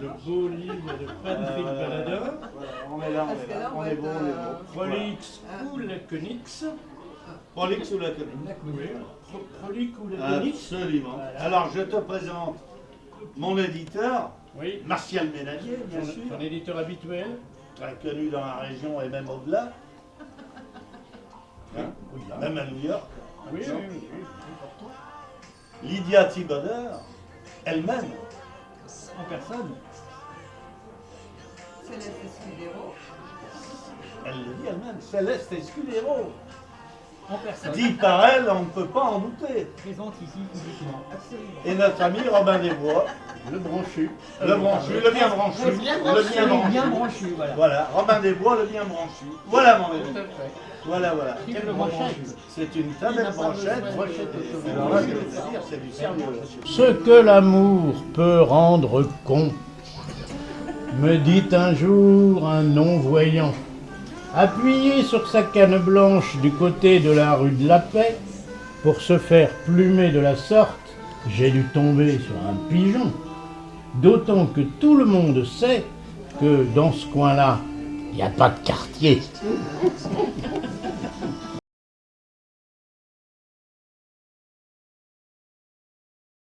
de beaux livres de Patrick Baladin. Voilà, on est là, on est là. on est bon, on est euh, bon. Prolix ou Laconix. Prolix ou la commune Oui, Pro- Prolix ou Laconix. Absolument. Alors, je te présente mon éditeur, Oui, Martial Ménadier, bien son, sûr, son éditeur habituel. très connu dans la région et même au-delà, Hein même à New York. Oui, oui, oui. Lydia Thiboder, elle-même, En personne. Céleste Escudero. elle le dit elle-même, Céleste Escudero. En personne. Dit par elle, on ne peut pas en douter. Présente ici publiquement. Absolument. Et notre ami Robin Desbois, Le branchu. le branchu, le bien branchu, Le bien le branchu, bien branchu. bien branchu, voilà. Voilà, Robin Desbois, le bien branchu. Voilà mon ami. Voilà, voilà. Quelle brochette C'est une très belle brochette. Brochette automobile. Alors là, je vais te dire, c'est du sérieux. là. Ce que l'amour peut rendre con, me dit un jour un non-voyant. Appuyé sur sa canne blanche du côté de la rue de la Paix, pour se faire plumer de la sorte, j'ai dû tomber sur un pigeon. D'autant que tout le monde sait que dans ce coin-là, il n'y a pas de quartier.